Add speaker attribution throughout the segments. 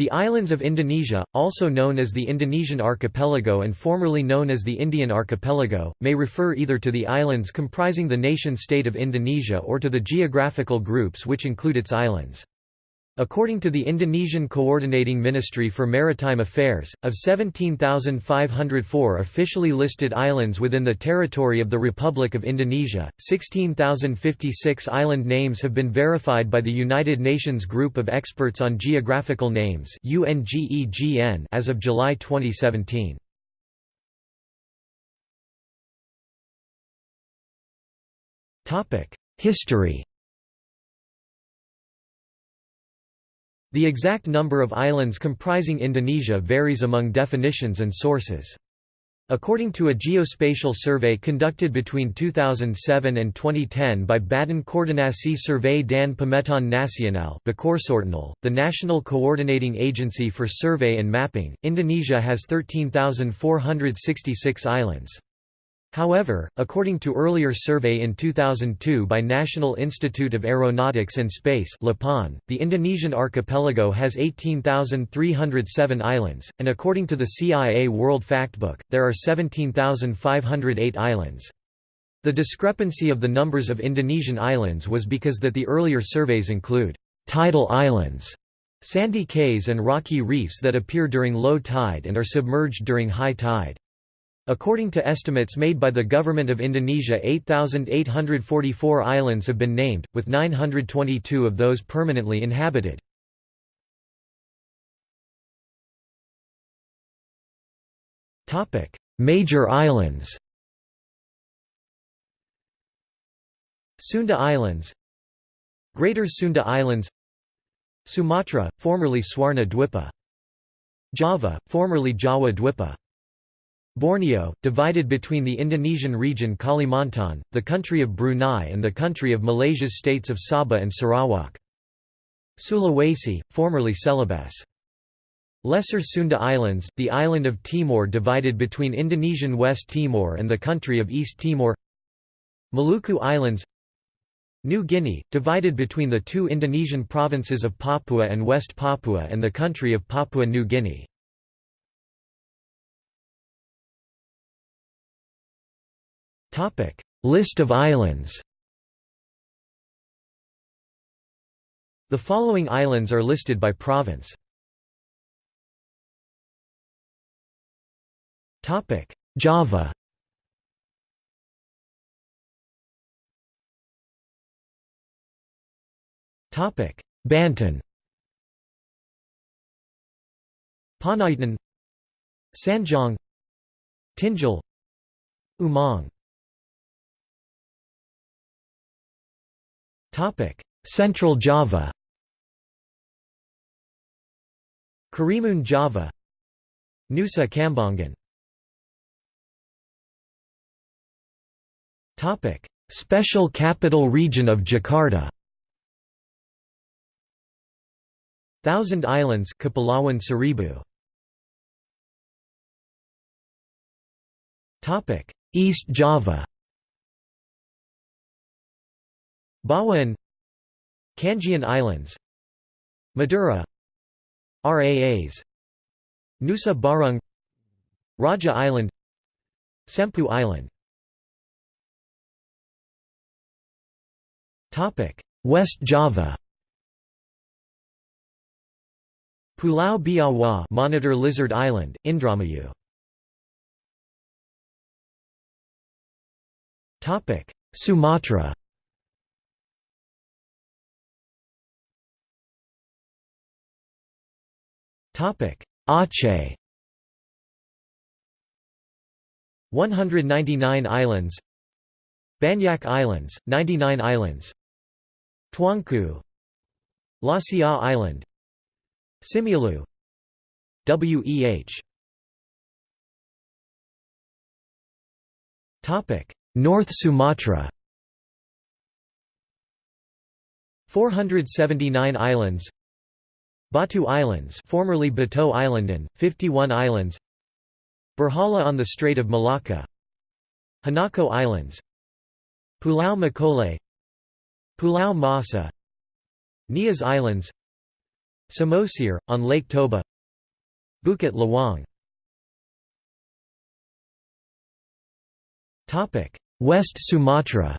Speaker 1: The islands of Indonesia, also known as the Indonesian archipelago and formerly known as the Indian archipelago, may refer either to the islands comprising the nation-state of Indonesia or to the geographical groups which include its islands. According to the Indonesian Coordinating Ministry for Maritime Affairs, of 17,504 officially listed islands within the territory of the Republic of Indonesia, 16,056 island names have been verified by the United Nations Group of Experts on Geographical Names as of July 2017. History The exact number of islands comprising Indonesia varies among definitions and sources. According to a geospatial survey conducted between 2007 and 2010 by Badan Koordinasi Survey dan Pemetaan Nasional the National Coordinating Agency for Survey and Mapping, Indonesia has 13,466 islands. However, according to earlier survey in 2002 by National Institute of Aeronautics and Space the Indonesian archipelago has 18,307 islands, and according to the CIA World Factbook, there are 17,508 islands. The discrepancy of the numbers of Indonesian islands was because that the earlier surveys include tidal islands, sandy cays and rocky reefs that appear during low tide and are submerged during high tide. According to estimates made by the Government of Indonesia 8,844 islands have been named, with 922 of those permanently inhabited. Major islands Sunda Islands Greater Sunda Islands Sumatra, formerly Swarna Dwipa Java, formerly Jawa Dwipa Borneo, divided between the Indonesian region Kalimantan, the country of Brunei and the country of Malaysia's states of Sabah and Sarawak. Sulawesi, formerly Celebes. Lesser Sunda Islands, the island of Timor divided between Indonesian West Timor and the country of East Timor Maluku Islands New Guinea, divided between the two Indonesian provinces of Papua and West Papua and the country of Papua New Guinea List of islands. The following islands are listed by province. Topic. Java. Banten. Panaitan Sanjang Tinjal. Umang Central Java Karimun Java Nusa Kambangan Special Capital Region of Jakarta Thousand Islands Kepulauan Seribu East Java Bawean Kangean Islands Madura Raas Nusa Barung Raja Island Sempu Island. West Java. Pulau Biawak Monitor Lizard Island, Indramayu. Sumatra Aceh. 199 islands. Banyak Islands, 99 islands. Tuanku. Lasia Island. Simeulue WEH. Topic. North Sumatra. 479 islands Batu Islands formerly Bato Islandan, 51 islands. Berhala on the Strait of Malacca. Hinako Islands. Pulau Makole. Pulau Masa. Nias Islands. Samosir, on Lake Toba. Bukit Lawang. West Sumatra.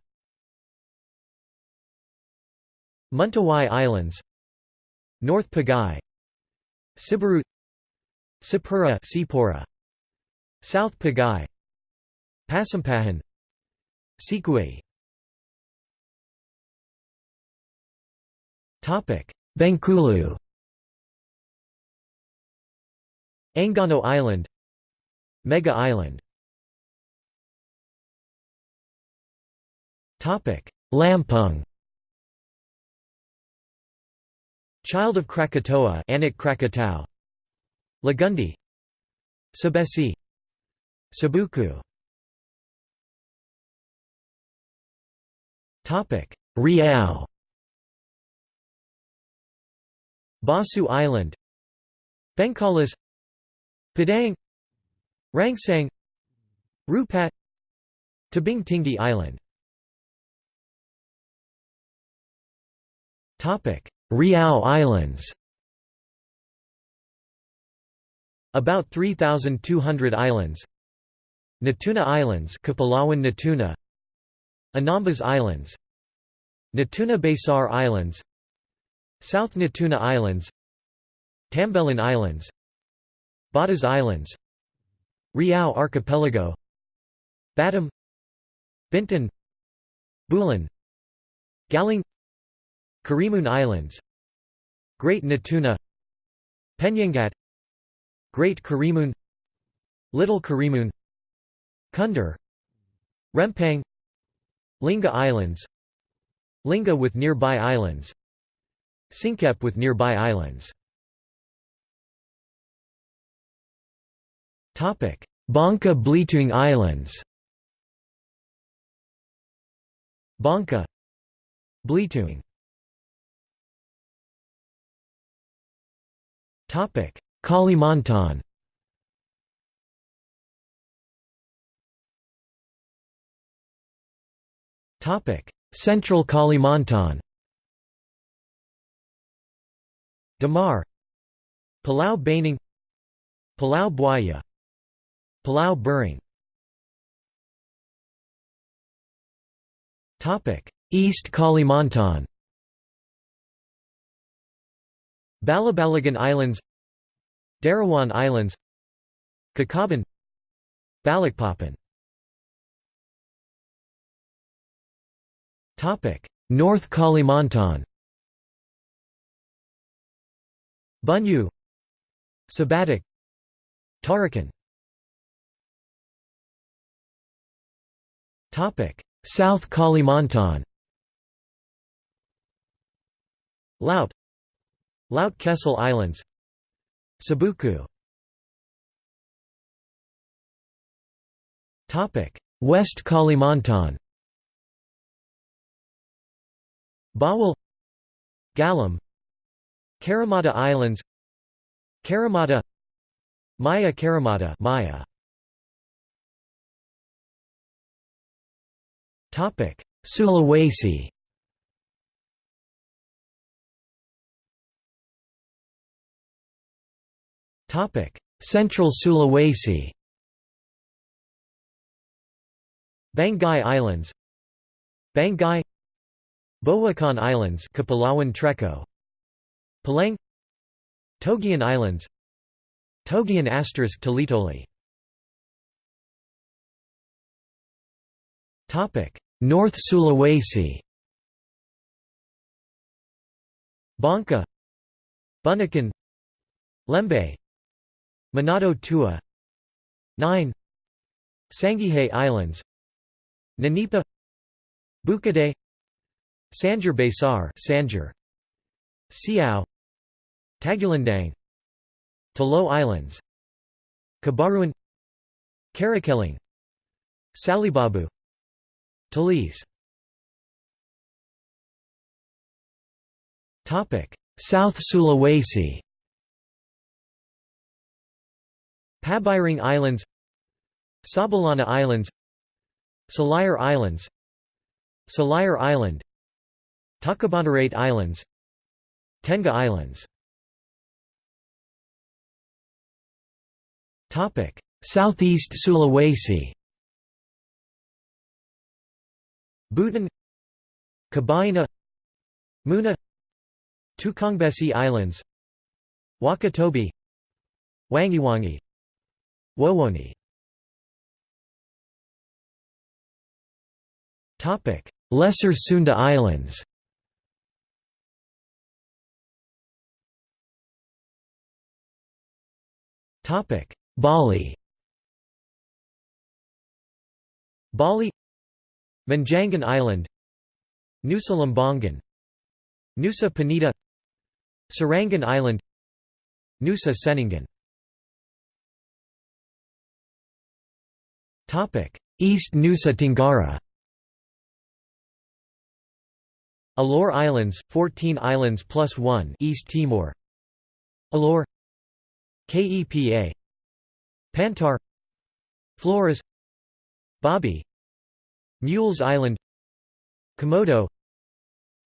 Speaker 1: Mentawai Islands North Pagai Siberut Sipura Sipora South Pagai Pasampahan Sikui Topic Bengkulu. Enggano Island Mega Island. Topic Lampung Child of Krakatoa Anak Krakatau. Lagundi. Sabesi Sabuku. Topic. Riau. Basu Island. Bengkalis Padang. Rangsang. Rupat. Tabing Tinggi Island Riau Islands About 3,200 islands Natuna Islands Kepulauan Natuna Anambas Islands Natuna Besar Islands South Natuna Islands Tambelan Islands Batas Islands Riau Archipelago Batam Bintan Bulan Galing Karimun Islands. Great Natuna. Penyengat Great Karimun. Little Karimun. Kundar. Rempang. Lingga Islands. Lingga with nearby islands. Singkep with nearby islands. Bangka Belitung Islands. Bangka Belitung Kalimantan. Topic: Central Kalimantan. Damar. Pulau Baning Pulau Buaya. Pulau Bering East Kalimantan Balabalagan Islands Derawan Islands Kakaban Balikpapan North Kalimantan. Bunyu Sebatik Tarakan. South Kalimantan. Laut Laut Kecil Islands. Sabuku. Topic West Kalimantan. Bawal. Galam. Karimata Islands. Karimata Maya Karimata Maya. Topic Sulawesi Central Sulawesi. Banggai Islands. Banggai Bohukan Islands Kepulauan Treco Palang. Togian Islands. Togian asterisk Talitoli Topic. North Sulawesi. Bangka Bunaken. Lembe Manado Tua. 9 Sangihe Islands. Nanipa. Bukade Sanjar Besar Sanjar Siau. Tagulandang. Talo Islands. Kabaruan Karakelang. Salibabu. Talise South Sulawesi Pabiring Islands Sabalana Islands Salayar Islands Salayar Island Takabanarate Islands Tenga Islands. Southeast Sulawesi Buton Kabaena Muna Tukangbesi Islands Wakatobi Wangiwangi. Wowoni Lesser Sunda Islands. Bali. Bali. Manjangan Island. Nusa Lembongan Nusa Penida. Serangan Island. Nusa Ceningan East Nusa Tenggara Alor Islands, 14 islands plus 1 East Timor. Alor KEPA. Pantar. Flores. Babi. Mules Island. Komodo.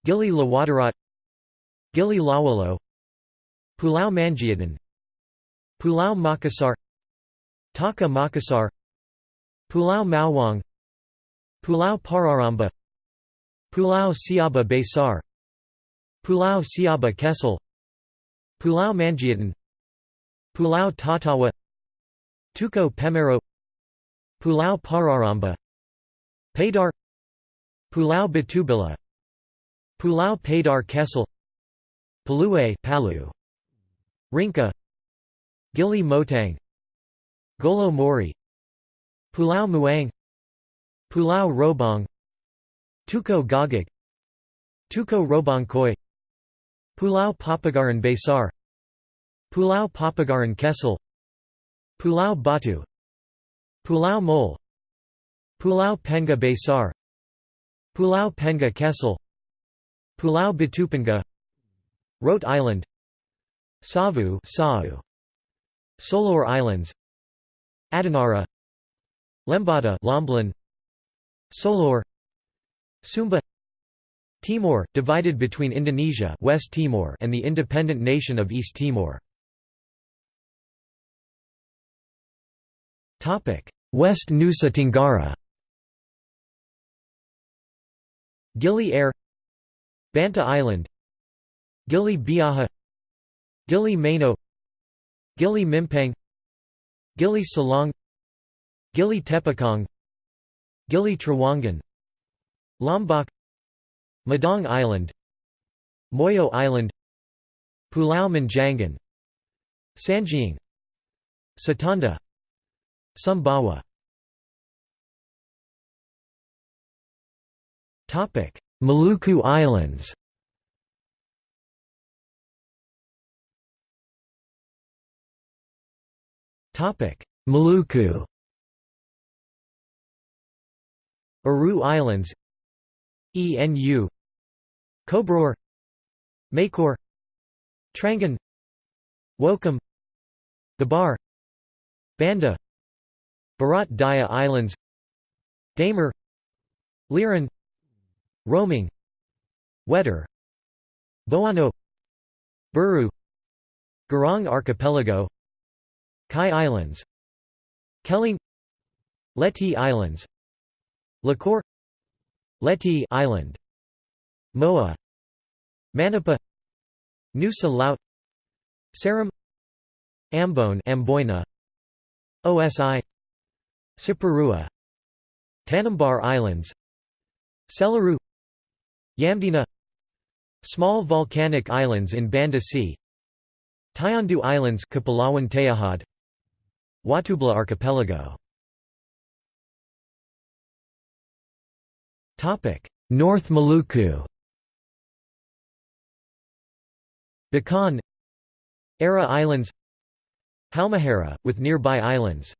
Speaker 1: Gili Lawadarat Gili Lawalo. Pulau Manjiadan Pulau Makassar. Taka Makassar Pulau Mawang Pulau Pararamba Pulau Siaba Besar Pulau Siaba Kecil Pulau Manjiadan Pulau Tatawa Tuko Pemero Pulau Pararamba Padar Pulau Batubila Pulau Padar Kecil Palue Palu Rinca Gili Motang Golo Mori Pulau Muang Pulau Robong Tuko Gagak Tuko Robongkoi Pulau Papagaran Besar Pulau Papagaran Kecil Pulau Batu Pulau Mole Pulau Penga Besar Pulau Penga Kecil Pulau Batupenga Rote Island Savu Solor Islands Adonara Lembata Lomblan. Solor. Sumba. Timor, divided between Indonesia West Timor and the independent nation of East Timor. West Nusa Tenggara. Gili Air. Banta Island. Gili Biaha. Gili Mano Gili Mimpang Gili Salong Gili Tepakong Gili Trawangan Lombok Madang Island Moyo Island Pulau Manjangan Sangiang Satonda Sumbawa. Topic Maluku Islands. Topic Maluku Aru Islands ENU Kobror Makor Trangan Wokam Gabar Banda Barat Daya Islands Damer Liran Roaming Wetar Boano Buru Garang Archipelago Kai Islands Keling Leti Islands Lakor Leti Island Moa Manipa Nusa Laut Seram Ambon Amboina OSI Saparua Tanimbar Islands Selaru Yamdena Small volcanic islands in Banda Sea Tayandu Islands Watubela Archipelago North Maluku. Bacan Ara Islands. Halmahera, with nearby islands.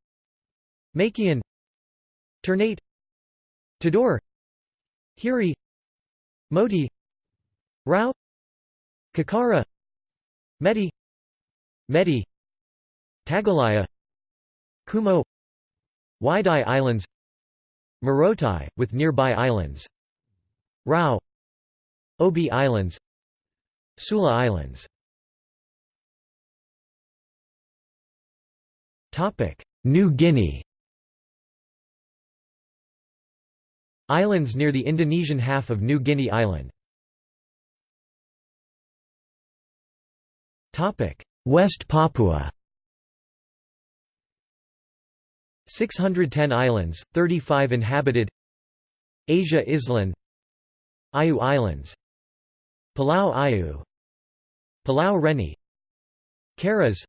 Speaker 1: Makian. Ternate. Tidore. Hiri. Moti Rao. Kakara. Medi. Medi. Tagalaya. Kumo. Waidai Islands Morotai, with nearby islands. Rao Obi Islands. Sula Islands. New Guinea. Islands near the Indonesian half of New Guinea Island. West Papua 610 islands, 35 inhabited Asia Island Ayu Islands Palau Ayu Palau Reni Caras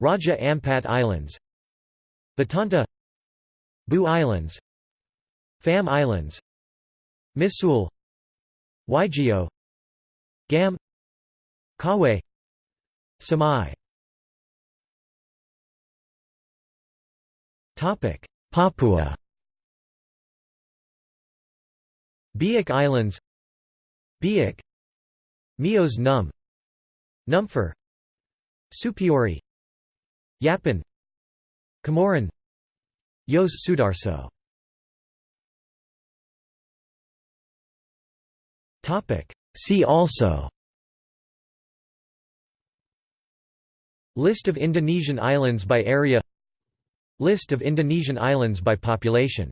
Speaker 1: Raja Ampat Islands Batanta Bu Islands Fam Islands Misool Waigeo Gam Kawe Samai Papua. Biak Islands. Biak. Mios Num. Numfor. Supiori. Yapen Comorin Yos Sudarso. See also. List of Indonesian islands by area List of Indonesian islands by population